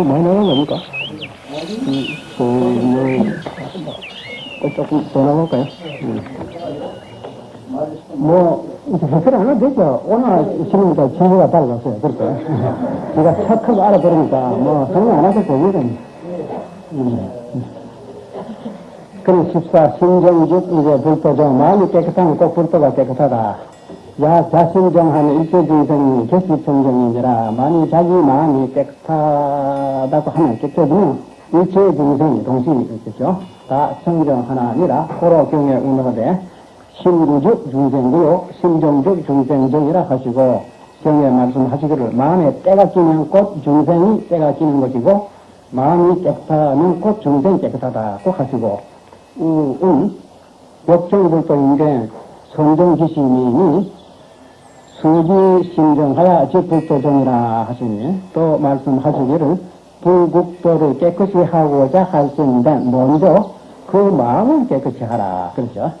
너무 많이 나간 겁니까? 음, 그, 뭐, 조금 더 나갈까요? 음. 뭐, 이제 해결 안 해도 되죠. 오늘 신문과 진료가 달라졌어요. 그렇죠. 제가 척하고 알아버리니까, 뭐, 성공 안 하셔도 됩니다. 음. 그럼 14, 신정직, 이제 불도죠. 마음이 깨끗하면 꼭 불도가 깨끗하다. 야, 자신정하는 일체중생이 개수청정이니라. 만일 자기 마음이 깨끗하다고 하면 깨끗하면 일체중생이 동시에 있겠죠. 다 청정 하나니라. 고로 경에 운하되 신구적 중생구요, 심정적 중생정이라 하시고 경에 말씀하시기를 마음에 때가 끼면 곧 중생이 때가 끼는 것이고 마음이 깨끗하면 곧 중생이 깨끗하다고 하시고 음, 음, 역정불도인데 선정기시님이 수지 신정하여 지불도정이라 하시니 또 말씀하시기를 불국도를 깨끗이 하고자 할수있는데 먼저 그 마음을 깨끗이 하라. 그렇죠?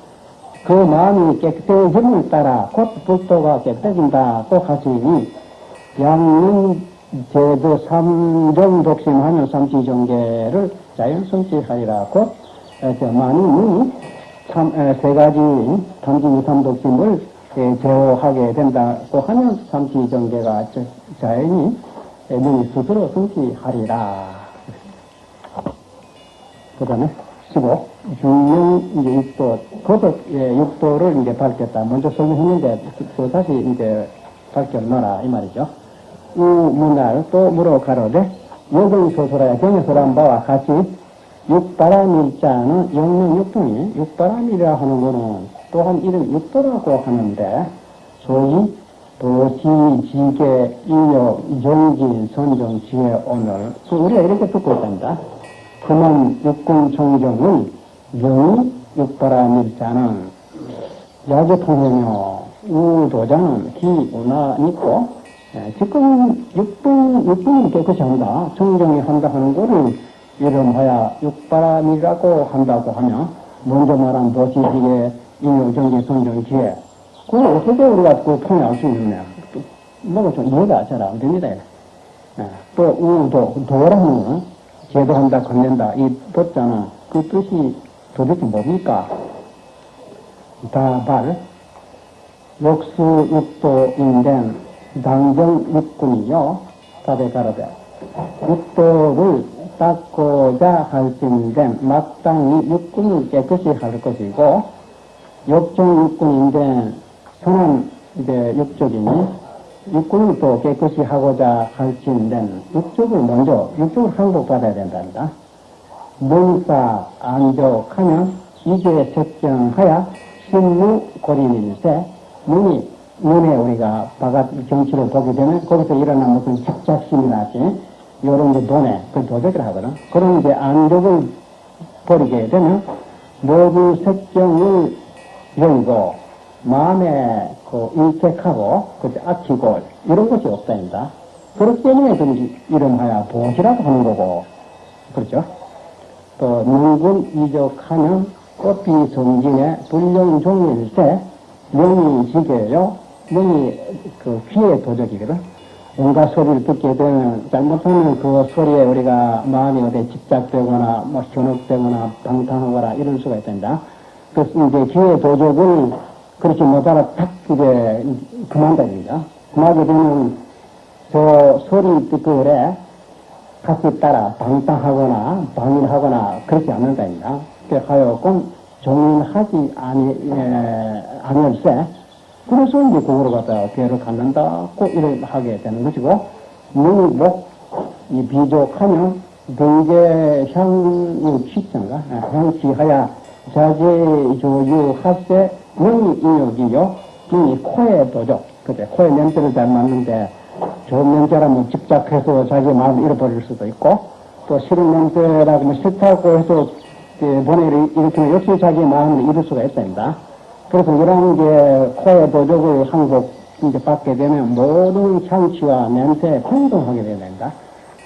그 마음이 깨끗해짐을 따라 곧 불도가 깨끗해진다고 하시니 양문 제도 삼정 독심하며 삼치정계를 자연 성취하리라. 곧 많이 참, 세 가지 탐지 삼독심을 제어하게 된다고 하면 삼치정계가 자연히 눈이 스스로 성취하리라. 그 다음에 15. 중령 이제 육도, 도덕 예, 육도를 이제 밝혔다. 먼저 설명했는데 또 다시 이제 밝혀놔라 이 말이죠. 우 문할 또 물어 가로되 여경 소설하여 경에서란 바와 같이 육바람일자는 영능 육통이 육바람이라 하는 거는 또한 이름 육도라고 하는데 소위 도시, 지계, 인력, 용진, 선정, 지혜, 오늘 우리가 이렇게 듣고 있답니다. 그만 육군 총정은 영이 육바람일자는 야제통행이요 우도자는 기운하니고 예, 지금 육군, 육군이 깨끗이 한다. 총정이 한다 하는 거를 이름하여 육바람이라고 한다고 하면 먼저 말한 도시지계 인용정계 선정지혜 그걸 어떻게 우리가 그 통해할 수 있느냐. 뭐가 좀 이해가 잘 안 됩니다. 예. 또 우도 도라는 제도한다 건넨다 이 도자는 그 뜻이 도대체 뭡니까? 다발 역수 육도인된 당정 육군이요. 가로되 육도를 닦고자 할진된 마땅히 육군을 깨끗이 할 것이고 역정 육군인데 선한 이제 육적이니 육군을 또 깨끗이 하고자 할진된 육적을 먼저 육적을 항복받아야 된단다. 문사 안족하면 이제 책정하여 신무 고린일세 눈이 눈에 우리가 바깥 정치를 보게 되면 거기서 일어난 무슨 집착심이라지 이런 게 돈에 그 도적을 하거든. 그런 이제 안족을 버리게 되면 모두 색정을 열고 마음에 그 일택하고 그 아키고 이런 것이 없다입니다. 그렇기 때문에 그 이름하여 보시라고 하는 거고 그렇죠? 또 능군 이적하면 꽃비 성진의 불령 종일세 명이 지게요. 명이 그 귀의 도적이거든. 온갖 소리를 듣게 되면 잘못하면 그 소리에 우리가 마음이 어디 집착되거나 뭐 현혹되거나 방탕하거나 이럴 수가 있답니다. 그래서 이제 기회 도적을 그렇게 못 알아 탁 이제 그만다입니다. 그만하게 되면 저 소리 듣고 그래 같이 따라 방탕하거나 방일하거나 그렇지 않는다입니다. 그래 하여금 종인하지 아니, 에, 아니할세 그래서 이제 그거로 갖다가 괴를 갖는다고 이렇게 하게 되는 것이고, 눈이 목, 이 비족하면 등계 향유 취성가, 향취하여 자제 조유 하세 눈이 인욕이요, 눈이 코에 도죠. 그죠? 코에 냄새를 잘 맡는데, 좋은 냄새라면 집착해서 자기 마음을 잃어버릴 수도 있고, 또 싫은 냄새라고 뭐 싫다고 해서 번뇌를 일으키면 역시 자기 마음을 잃을 수가 있습니다. 그래서 이런 게 코에 도적을 항복 이제 받게 되면 모든 향취와 냄새에 행동하게 된다.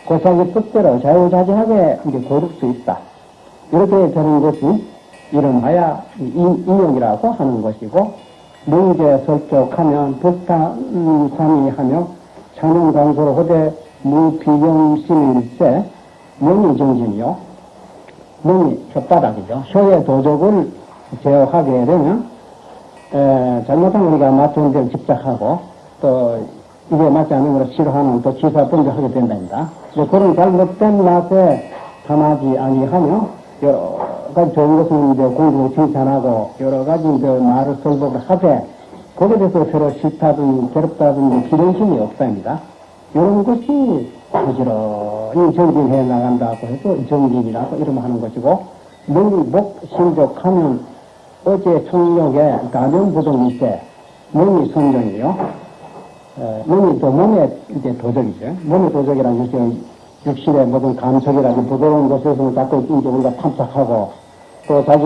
그 자기 뜻대로 자유자재하게 이제 고를 수 있다. 이렇게 되는 것이 이름하여 인용이라고 하는 것이고, 문제 설족하면 불타삼이 하며 창룡강소로 호대 무비경심일세 명이 정진이요. 명이 혓바닥이죠. 효의 도적을 제어하게 되면 에, 잘못하면 우리가 맞춘 데를 집착하고 또 이게 맞지 않는 걸 싫어하는 또 기사 번져하게 된답니다. 그런 잘못된 맛에 담하지 아니하며 여러 가지 좋은 것은 이제 공부 칭찬하고 여러 가지 이제 말을 설법을 하되 거기에 대해서 서로 싫다든지 괴롭다든지 기름심이 없답니다. 이런 것이 부지런히 정진해 나간다고 해서 정진이라고 이름 하는 것이고 명목 신족하면 어제 총력에 가명부동일 때 몸이 선정이요. 몸이 또 몸의 이제 도적이죠. 몸의 도적이라는 것이 육신의 모든 감촉이라든지 부드러운 것에서 자꾸 이제 우리가 탐색하고 또 자기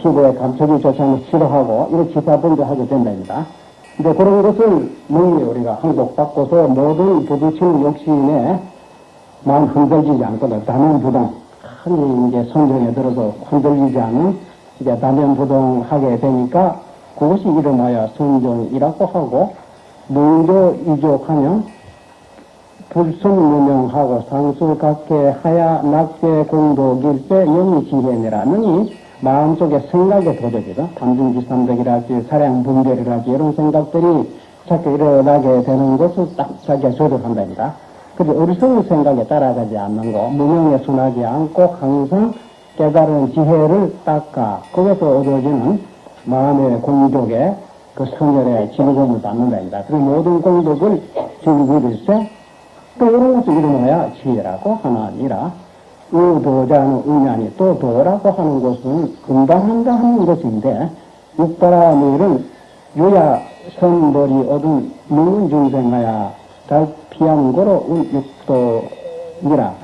피부에 감촉이 좋지 않으면 싫어하고 이런 기사번도 하게 된답니다. 이제 그런 것을 능히 우리가 항복받고서 모든 부딪히는 욕심에 마음 흔들리지 않거든. 다면부동. 큰 이제 선정에 들어서 흔들리지 않은 이제 다면부동하게 되니까 그것이 이름하여 순종이라고 하고 능조 이족하면 불순무명하고 상수각계 하야 낙제 공덕일때 영이 지혜니라 능이 마음속에 생각의 도덕이다. 담중지삼덕이라지 사량분별이라지 이런 생각들이 자꾸 일어나게 되는 것을 딱 자기가 조절한답니다. 근데 어리석은 생각에 따라가지 않는 거, 무명에 순하지 않고 항상 깨달은 지혜를 닦아 거기서 얻어지는 마음의 공덕에 그 성열의 지배금을 받는답니다. 그 모든 공덕을 즐기릴세 또 이런 것을 이름하여 지혜라고 하나니라. 의도자는 의냐니 또 도라고 하는 것은 금방한다 하는 것인데 육바라밀은 요야 선벌이 얻은 먹는 중생하야 달 피한 거로 육도니라.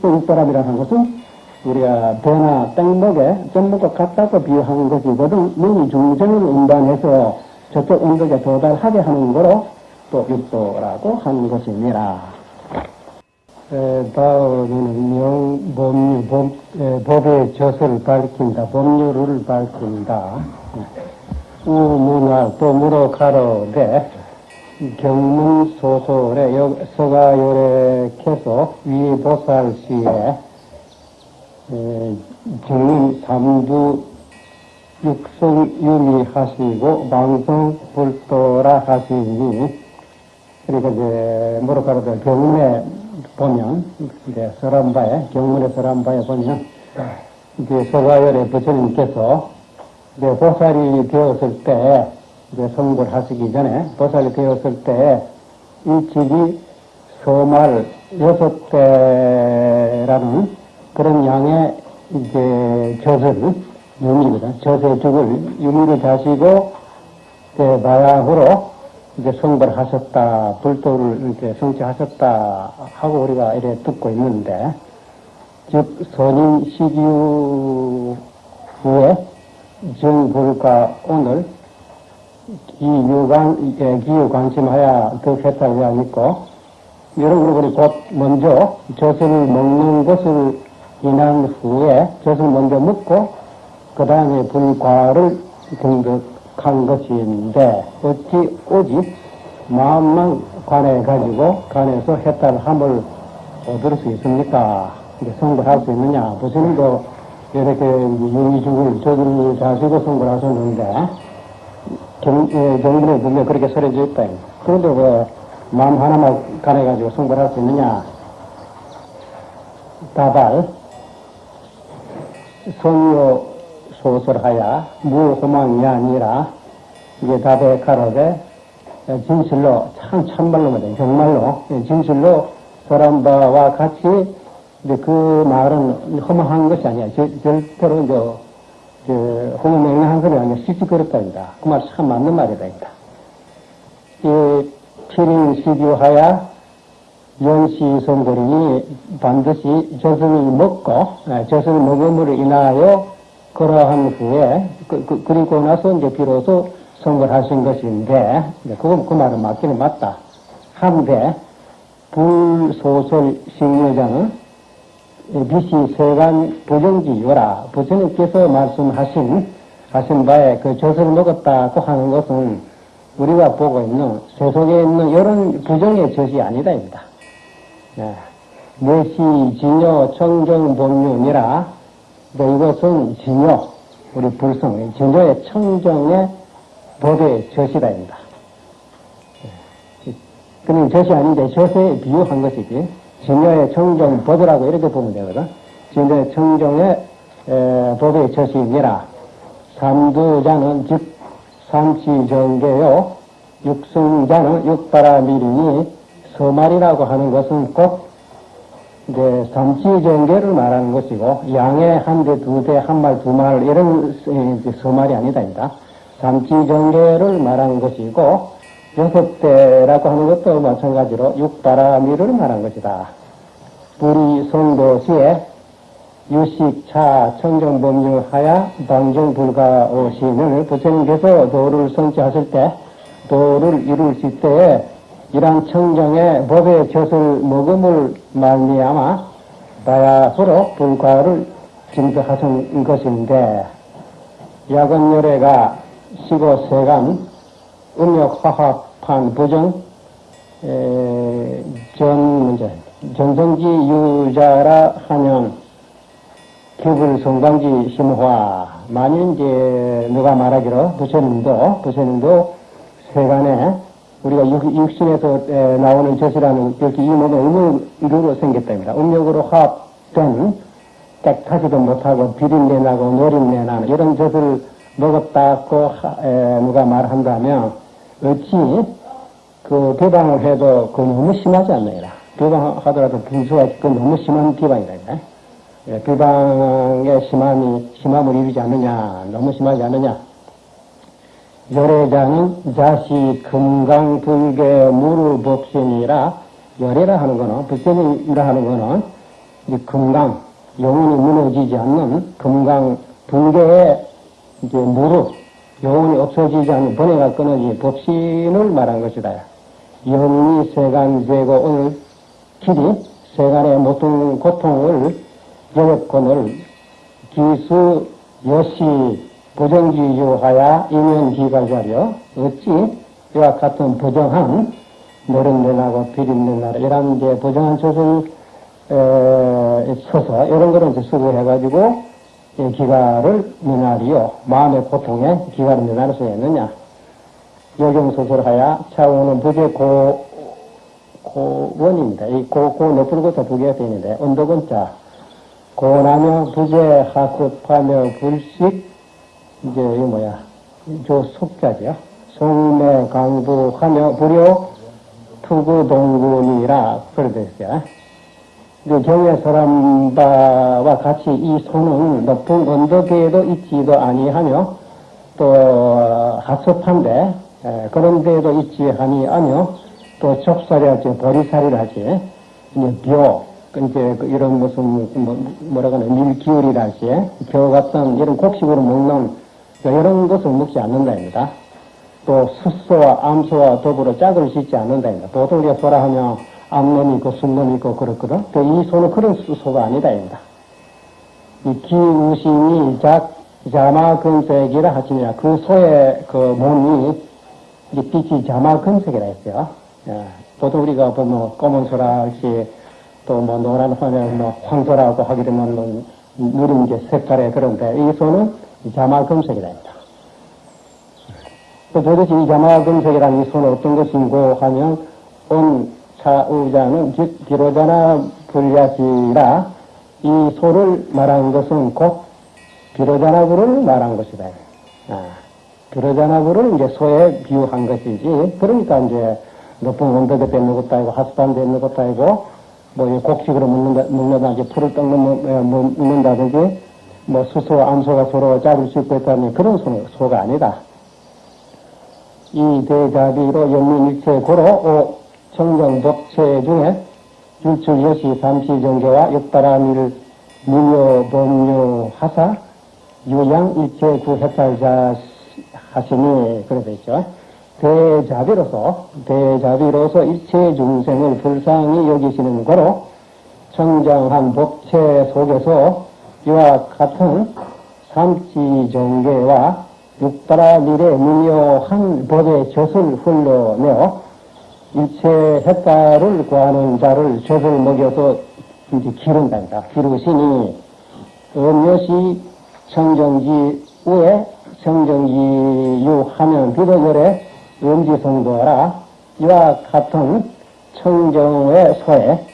또 육바람이라는 것은 우리가 배나 땡목에 땡목과 같다고 비유하는 것이거든 먹는 중생을 운반해서 저쪽 언덕에 도달하게 하는 거로 또 육도라고 하는 것입니다. 다음에는 명, 법률, 법, 에, 법의 젖을 밝힌다. 법률을 밝힌다. 우문화 또 물어 가로되 경문 소설의 서가요래 계속 위보살 시에 경문 삼두 육성 유미 하시고 방송 불도라 하시니 그러니까 이제 뭐로 가로되 경문에 보면 이제 서람바에 경문의 서람바에 보면 이제 서가열의 부처님께서 이제 보살이 되었을 때 이제 성불 하시기 전에 보살이 되었을 때 일찍이 소말 여섯 대라는 그런 양의 이제 젖을 유미거든 젖의 죽을 유미를 자시고 마약으로 이제 성불 하셨다, 불도를 이렇게 성취하셨다 하고 우리가 이래 듣고 있는데, 즉, 선인 시기후 후에 정불과 오늘 기유관, 기유 관심하여 덕했다고 그하 있고, 여러분, 우리 곧 먼저 젖을 먹는 것을 인한 후에 젖을 먼저 먹고, 그 다음에 불과를 등득 한 것인데 어찌 오직 마음만 관해 가지고 관해서 해탈 함을 얻을 수 있습니까? 이제 성불할 수 있느냐? 부처님도 이렇게 유기죽을 저들을 자시고 성불하셨는데 경문에 보면 그렇게 설해져 있다. 그런데 왜 마음 하나만 관해 가지고 성불할 수 있느냐? 다발 성요 소설하야 무호망이 아니라 이게 답에 가로되 진실로 참 참말로 말이에요. 정말로 진실로 소란바와 같이 이제 그 말은 허망한 것이 아니야. 절, 절대로 이제 그 허무맹랑한 소리 아니라 시시거렸다입니다. 그말 참 맞는 말이다. 이 피링 시규하야 연시 성고린이 반드시 조선을 먹고 조선을 먹음으로 인하여 그러한 후에 그, 그, 그리고 나서 이제 비로소 선거하신 것인데 그건 그 말은 맞기는 맞다. 한데 불소설 식여자는 비시 세간 부정지유라 부처님께서 말씀하신 하신 바에 그 젖을 먹었다고 하는 것은 우리가 보고 있는 세속에 있는 이런 부정의 젖이 아니다입니다. 예. 내시 진여 청정 본륜이라 또 이것은 진여 우리 불성 진여의 청정의 법의 저시다입니다. 그는 젖이 아닌데 젖에 비유한 것이지 진여의 청정 법이라고 이렇게 보면 되거든. 진여의 청정의 에, 법의 젖이니라 삼두자는 즉 삼치정계요 육승자는 육바라밀이니 서말이라고 하는 것은 꼭 이제 삼치정계를 말하는 것이고 양의 한 대, 두 대, 한 말, 두 말 이런 서말이 아니다. 삼치정계를 말하는 것이고 여섯 대라고 하는 것도 마찬가지로 육바라미를 말한 것이다. 불이 성도시에 유식차 청정법률하야 방정불가오신을 부처님께서 도를 성취하실 때 도를 이루실 때에 이러한 청정의 법의 젖을 먹음을 말미암아 바야흐로 불가를 증거하신 것인데 야건열애가 시고 세간 음력 화합한 부정 에, 전 문제 전성기 유자라 하면 기불 성광지 심화 만일 이제 누가 말하기로 부처님도 부처님도 세간에 우리가 육, 신에서 나오는 젖이라는 이렇게 이 몸에 음력으로 생겼답니다. 음력으로 화합된 깨끗하지도 못하고 비린내 나고 노린내 나는 이런 젖을 먹었다고 누가 말한다면 어찌 그 비방을 해도 그 너무 심하지 않나요? 비방하더라도 분수가 그 너무 심한 비방이다. 예, 비방의 심함이 심함을 이루지 않느냐, 너무 심하지 않느냐. 열애자는 자시 금강불계 무르법신이라 열애라 하는 거는 불신이라 하는 거는 이 금강 영혼이 무너지지 않는 금강 불계의 이제 무릎 영혼이 없어지지 않는 번뇌가 끊어진 법신을 말한 것이다. 영리 세간 제고 오늘 길이 세간의 모든 고통을 영업권을 기수 여시 부정지유하야 인연기가자려 어찌 이와 같은 부정한 노릇내나고 비린내나라 이런 게 부정한 choses 에, 서서 이런 거를 이제 수고해가지고 기가를 미나리요. 마음의 고통에 기가를 미나릴 수 있느냐. 여경소설하야 차오는 부재 고 고원입니다. 이 고, 고 높은 곳에 부계가 되는데 언덕은 자. 고나며 부재 하습하며 불식 이제 이 뭐야 저 속자죠. 송매 강부하며 불효 투구 동군이라 그러됐어요. 경의 사람 바와 같이 이 손은 높은 언덕에도 있지도 아니하며 또 하습한데 그런 데도 있지 아니하며 또 좁사리하지 보리살이를 하지 벼 이제 그 이런 무슨 뭐, 뭐라고 하나 밀기울이랄지 벼 같은 이런 곡식으로 먹는 이런 것을 먹지 않는다입니다. 또 숫소와 암소와 더불어 짝을 씻지 않는다입니다. 보통 우리가 소라 하면 암놈이 있고 순놈이 있고 그렇거든. 이 소는 그런 소가 아니다입니다. 이 기우신이 작, 자마금색이라 하시냐. 그 소의 그 몸이 이 빛이 자마금색이라 했어요. 예. 보통 우리가 보면 검은 소라 할지 또뭐 노란 화면 뭐 황소라고 하게 되면 뭐 누린 게 색깔의 그런데 이 소는 자마금색이라 합니다. 또 도대체 이 자마금색이라는 이 소는 어떤 것인고 하면 온 사우자는 즉 비로자나 불야지라 이 소를 말한 것은 곧 비로자나부를 말한 것이다. 아, 비로자나부를 이제 소에 비유한 것이지 그러니까 이제 높은 언덕에 뱉는 것도 아니고 하수단 뱉는 것도 아니고 뭐 곡식으로 먹는다, 먹는다든지 풀을 떡는 먹는다든지 뭐 수소와 암소가 서로 짝을 씹고 있다는 그런 소, 소가 아니다. 이 대자비로 연민일체 고로 청정법체 중에 율출 여시 삼시정계와 역바라밀 무효 법료 하사 유양 일체 구해탈자 하시니 그래 되죠. 대자비로서 대자비로서 일체 중생을 불쌍히 여기시는 거로 청정한 법체 속에서 이와 같은 삼치정계와 육바라밀의 무효한 법의 젖을 흘러내어 일체 햇달을 구하는 자를 젖을 먹여서 이제 기른다니까. 기르시니 음료시 청정지 후에 청정지 유 하면 비도절에 음지성도하라. 이와 같은 청정의 소에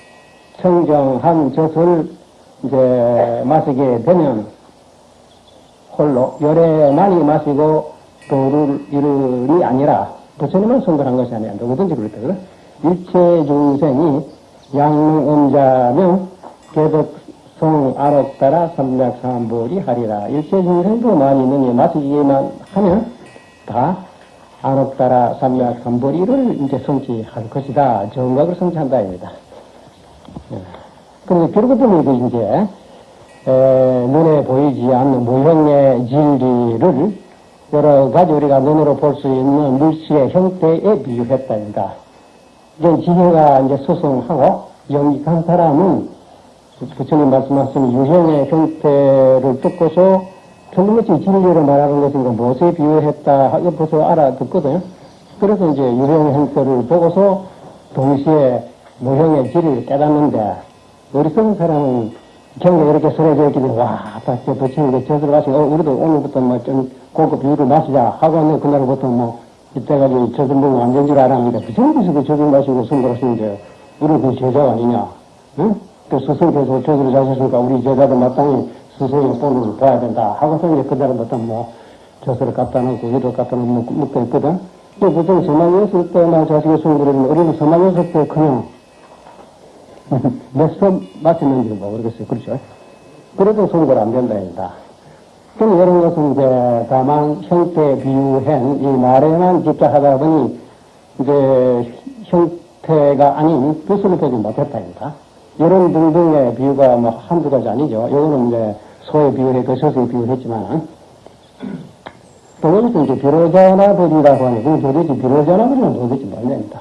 청정한 젖을 이제 마시게 되면 홀로 열에 많이 마시고 도를 이르니 아니라 부처님은 성불한 것이 아니라 누구든지 그렇거든. 일체 중생이 양음자면 개덕성 아롭따라 삼백삼보리 하리라. 일체 중생도 많이 있느니 마시기만 하면 다 아롭따라 삼백삼보리를 이제 성취할 것이다. 정각을 성취한다. 입니다. 그런데 그러고 보면 그 이제 에, 눈에 보이지 않는 무형의 진리를 여러 가지 우리가 눈으로 볼 수 있는 물질의 형태에 비유했다입니다. 이제 지혜가 이제 수승하고 영익한 사람은 부처님 말씀하신 유형의 형태를 듣고서 틀림없이 진리를 말하는 것인가 무엇에 비유했다 이거 벌써 알아듣거든요. 그래서 이제 유형의 형태를 보고서 동시에 무형의 질을 깨닫는데 어리석은 사람은 경에 이렇게 쓰러져 있기 때문에 와, 아까 부처님께 젖을 마시고 어, 우리도 오늘부터 뭐 좀 고급 비유를 마시자 하고 하는 그날부터 뭐 이때까지 젖을 먹으면 안 된 줄 알았는데 부처님께서 그 젖을 마시고 선거하시는데 우리 그 제자 아니냐? 응? 그 스승께서 젖을 자셨으니까 우리 제자도 마땅히 스승의 본을 봐야 된다 하고서 이제 그날부터 뭐 젖을 갖다 놓고 이를 갖다 놓고 먹고 있거든. 또 보통 서망이었을 때나 자식의 선거를 어린 서망이었을 때 그냥 몇수 맞췄는지 모르겠어요. 그렇죠? 그래도 선거를 안 된다입니다. 그럼 이런 것은 이제 다만 형태 비유한 이 말에만 집착하다 보니 이제 형태가 아닌 뜻을 보지 못했다입니다. 이런 등등의 비유가 뭐 한두 가지 아니죠. 이거는 이제 소에 비유해, 거셔서에 비유했지만, 또 여기서 이제 비로자나 버리라고 하는, 그 도대체 비로자나 버리는 도대체 뭐냐입니다.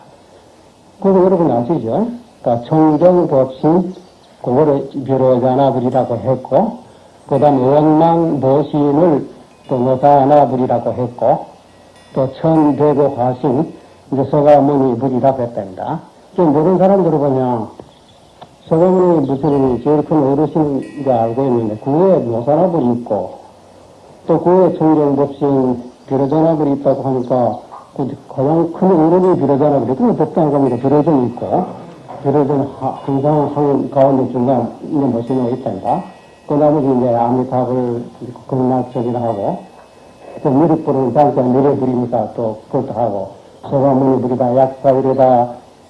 그거 여러분 아시죠? 그러니까 청정법신, 그거를 비로자나버리라고 했고, 그 다음 원망보신을 또 노사나불이라고 했고, 또 천대고 화신, 이제 서가모니 불이라고 했답니다. 좀 모르는 사람들을 보면, 서가모니 무슨 제일 큰 어르신인 알고 있는데, 그 후에 노사나불이 있고, 또그 후에 청정법신 비로자나불이 있다고 하니까, 그 가장 큰 어른이 비로자나불이, 그건 법당 가면 비로전이 있고, 비로전 항상 한 가운데 중간 있는 모신이 있답니다. 그 나머지 이제 아미타불 극락적이라 하고, 또 미륵불은 장자 미래불이니까 또 그것도 하고, 소가문이불이다, 약사불이다,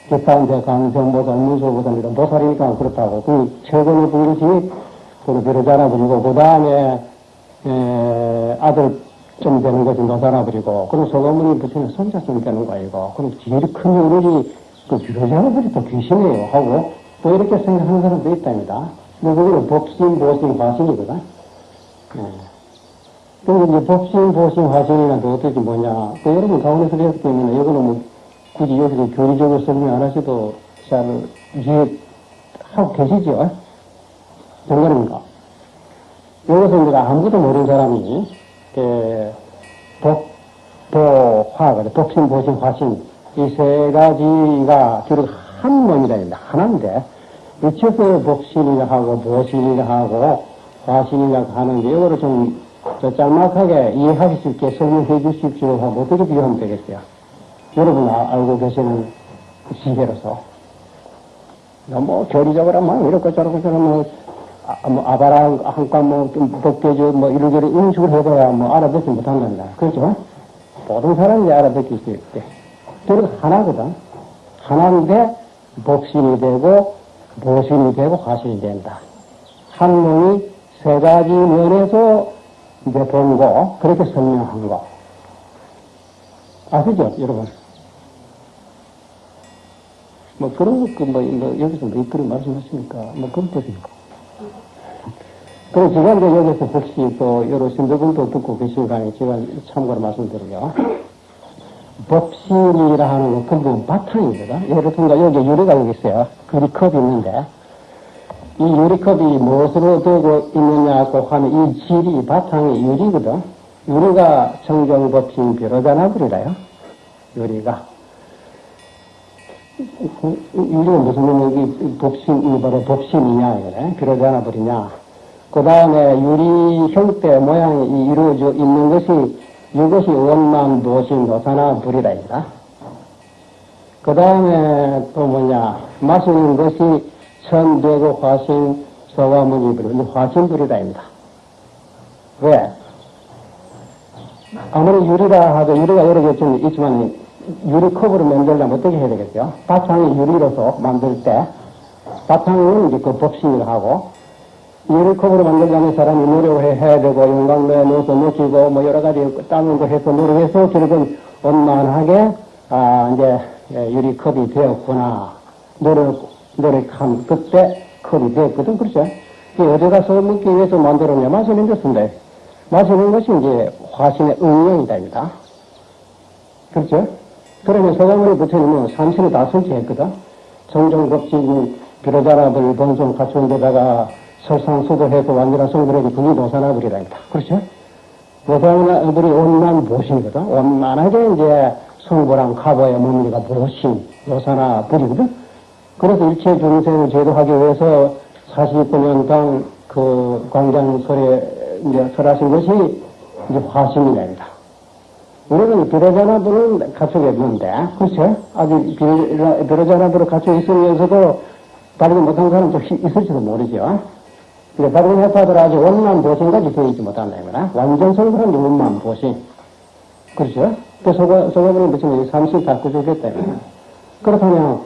기타운데 강정보살, 문소보살, 이런 보살이니까 그렇다고. 그 최근에 본 것이 그 비로자나불이고, 그 다음에, 아들 좀 되는 것이 노사나불이고, 그럼 소가문이 부처님 손자손 되는 거 아니고, 그럼 제일 큰 어른이 그 비로자나불이 또 귀신이에요 하고, 또 이렇게 생각하는 사람도 있답니다. 뭐, 그거는 법신, 보신, 화신이거든. 네. 근데 이제 법신, 보신, 화신이란 게 어떻게 뭐냐. 그 여러분 가운데서 배웠기 때문에 이거는 뭐 굳이 여기서 교리적으로 설명 안 하셔도 잘 이해하고 계시죠? 정말입니까? 여기서 이제 아무도 모르는 사람이, 그, 법, 보, 화, 법신, 보신, 화신, 이 세 가지가 결국 한 몸이다. 하나인데, 미쳐서 복신이라 하고 보신이라 하고 화신이라 하는 데 이거를 좀 짤막하게 이해하실 수 있게 설명해 주십시오 하고 어떻게 비교하면 되겠어요? 여러분 아, 알고 계시는 시계로서 뭐 교리적으로 뭐 이렇게 저렇게 저렇게 뭐, 아, 뭐 아바라 한과 뭐 법계주 뭐 이런저런 인식을 해봐야 뭐 알아듣지 못한단다. 그렇죠? 모든 사람이 알아듣기 수있 대. 그리고 하나거든. 하나인데 복신이 되고 보신이 되고 화신이 된다. 학문이 세 가지 면에서 이제 본 거, 그렇게 설명한 거. 아시죠, 여러분? 뭐 그런 거, 그 뭐, 뭐 여기서 뭐 이끌이 말씀하시니까, 뭐 그런 뜻입니까? 그리고 제가 이제 여기서 혹시 또 여러 신도분도 듣고 계신가에 제가 참고로 말씀드려요. 법신이라 하는 건 근본 바탕이거든. 예를 들면 여기 유리가 여기 있어요. 유리컵이 있는데 이 유리컵이 무엇으로 되고 있느냐고 하면 이 질이 바탕이 유리거든. 유리가 청정법신 비로자나불이라요. 유리가. 이게 무슨 의미, 법신, 이 바로 법신이냐, 이거네. 비로자 나 버리냐. 그 다음에 유리 형태 모양이 이루어져 있는 것이 이것이 원만 도신 노사나 불이다, 이거다. 그 다음에 또 뭐냐, 마시는 것이 천되고 화신, 소화문이 불이, 화신불이다입니다. 왜? 아무리 유리라 하도 유리가 여러 개좀 있지만 유리컵으로 만들려면 어떻게 해야 되겠죠? 바탕이 유리로서 만들 때 바탕은 이제 그 법신을 하고 유리컵으로 만들려면 사람이 노력을 해야 되고 영광로에 넣어서 놓치고 뭐 여러 가지 따는 거 해서 노력해서 결국은 원만하게 아 이제 예, 유리컵이 되었구나 노력 노력한 그때 컵이 되었거든 그렇죠? 어디 가서 먹기 위해서 만들었냐 마시는 것인데 마시는 것이 이제 화신의 응용이다입니다. 그렇죠? 그러면 소가모니 부처님은 삼신을 다 설치했거든. 정정법진 비로자라들 본성 갖춘 데다가 설상수도해서 완전한 성불에게 분이 노사나불이라입니다. 그렇죠? 노사나불이 온난 보신이거든. 온만하게 이제 성불한 가보의 몸리가 보신 노사나불이거든. 그래서 일체 중생을 제도하기 위해서 49년간 그 광장설에 이제 설하신 것이 이제 화신이랍니다. 우리는 비로자나불은 갖추고 있는데, 그렇죠? 아직 비로- 비로자나불을 갖추고 있으면서도 발견 못한 사람도 시- 있을지도 모르죠. 근데 발견했다더라 아직 원만 보신까지 있지 못한다, 이거나. 완전 성불은 원만 보신. 그렇죠? 그 소가, 소가불은 무슨 삼신 다 구조됐다, 이거 그렇다면,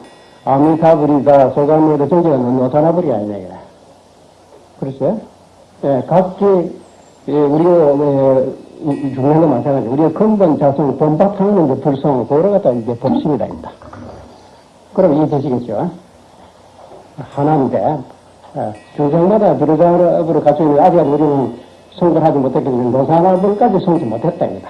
아미타불이다, 소가물의 정제가 노사나불이 아니냐, 이거 그렇죠? 예, 각기, 예, 우리가, 예, 중요한 건 마찬가지. 우리가 근본 자성, 본바탕은 이제 불성, 그걸 갖다 이제 입니다. 그럼 이해 되시겠죠? 하나인데, 예, 중생마다 비로자업으로 갖춰 있는 아직 우리는 성불하지 못했기 때문에 노사나불까지 성지 못했다입니다.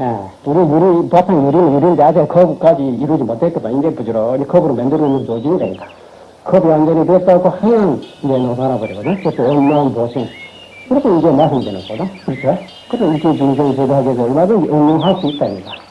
예, 우리 유리, 바탕 유리는 유리인데 아직 컵까지 이루지 못했거든. 이제 부지런히 컵으로 만들어 놓는 조직이니까. 컵이 완전히 됐다고 하면 이제 노사나 버리거든. 그래서 온라인 보신. 그래서 이제 마시면 되는 거다. 그렇죠? 그래서 이렇게 중생 제도하게 해서 얼마든지 응용할 수 있다입니다.